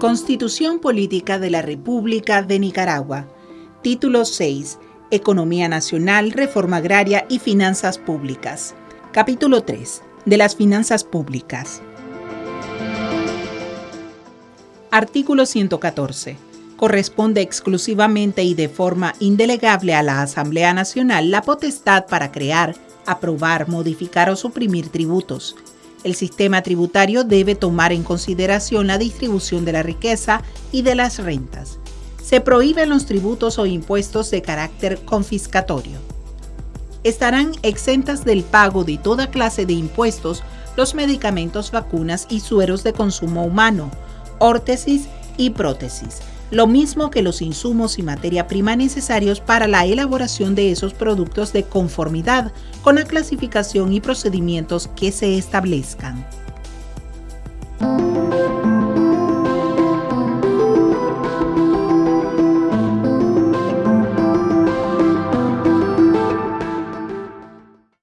Constitución Política de la República de Nicaragua. Título 6. Economía Nacional, Reforma Agraria y Finanzas Públicas. Capítulo 3. De las Finanzas Públicas. Artículo 114. Corresponde exclusivamente y de forma indelegable a la Asamblea Nacional la potestad para crear, aprobar, modificar o suprimir tributos, el sistema tributario debe tomar en consideración la distribución de la riqueza y de las rentas. Se prohíben los tributos o impuestos de carácter confiscatorio. Estarán exentas del pago de toda clase de impuestos los medicamentos, vacunas y sueros de consumo humano, órtesis y prótesis, lo mismo que los insumos y materia prima necesarios para la elaboración de esos productos de conformidad con la clasificación y procedimientos que se establezcan.